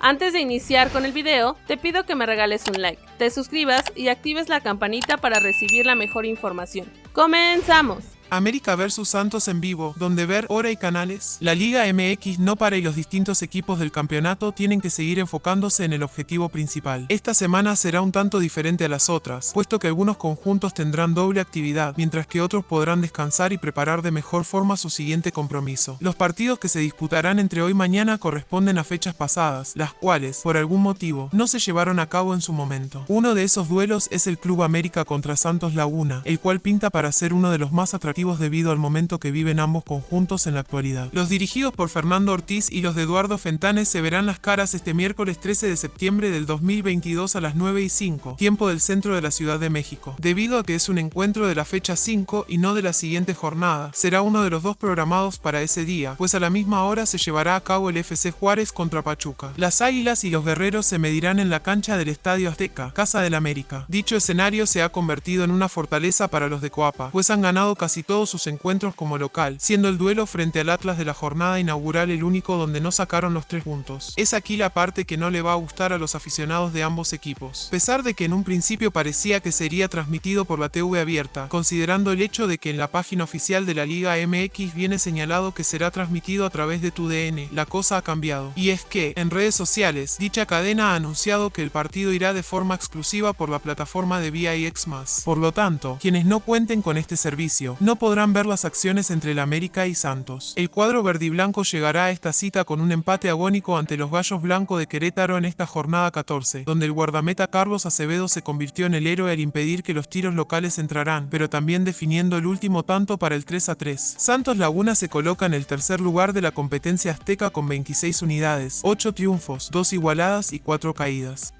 Antes de iniciar con el video, te pido que me regales un like, te suscribas y actives la campanita para recibir la mejor información. ¡Comenzamos! América vs Santos en vivo, donde ver hora y canales. La Liga MX no para y los distintos equipos del campeonato tienen que seguir enfocándose en el objetivo principal. Esta semana será un tanto diferente a las otras, puesto que algunos conjuntos tendrán doble actividad, mientras que otros podrán descansar y preparar de mejor forma su siguiente compromiso. Los partidos que se disputarán entre hoy y mañana corresponden a fechas pasadas, las cuales, por algún motivo, no se llevaron a cabo en su momento. Uno de esos duelos es el Club América contra Santos Laguna, el cual pinta para ser uno de los más atractivos debido al momento que viven ambos conjuntos en la actualidad. Los dirigidos por Fernando Ortiz y los de Eduardo Fentanes se verán las caras este miércoles 13 de septiembre del 2022 a las 9 y 5, tiempo del centro de la Ciudad de México. Debido a que es un encuentro de la fecha 5 y no de la siguiente jornada, será uno de los dos programados para ese día, pues a la misma hora se llevará a cabo el FC Juárez contra Pachuca. Las Águilas y los Guerreros se medirán en la cancha del Estadio Azteca, Casa del América. Dicho escenario se ha convertido en una fortaleza para los de Coapa, pues han ganado casi todos sus encuentros como local, siendo el duelo frente al Atlas de la jornada inaugural el único donde no sacaron los tres puntos. Es aquí la parte que no le va a gustar a los aficionados de ambos equipos. A pesar de que en un principio parecía que sería transmitido por la TV abierta, considerando el hecho de que en la página oficial de la Liga MX viene señalado que será transmitido a través de tu DN, la cosa ha cambiado. Y es que, en redes sociales, dicha cadena ha anunciado que el partido irá de forma exclusiva por la plataforma de VIX+. Por lo tanto, quienes no cuenten con este servicio, no podrán ver las acciones entre el América y Santos. El cuadro verdiblanco llegará a esta cita con un empate agónico ante los Gallos Blancos de Querétaro en esta jornada 14, donde el guardameta Carlos Acevedo se convirtió en el héroe al impedir que los tiros locales entrarán, pero también definiendo el último tanto para el 3 a 3. Santos Laguna se coloca en el tercer lugar de la competencia azteca con 26 unidades, 8 triunfos, 2 igualadas y 4 caídas.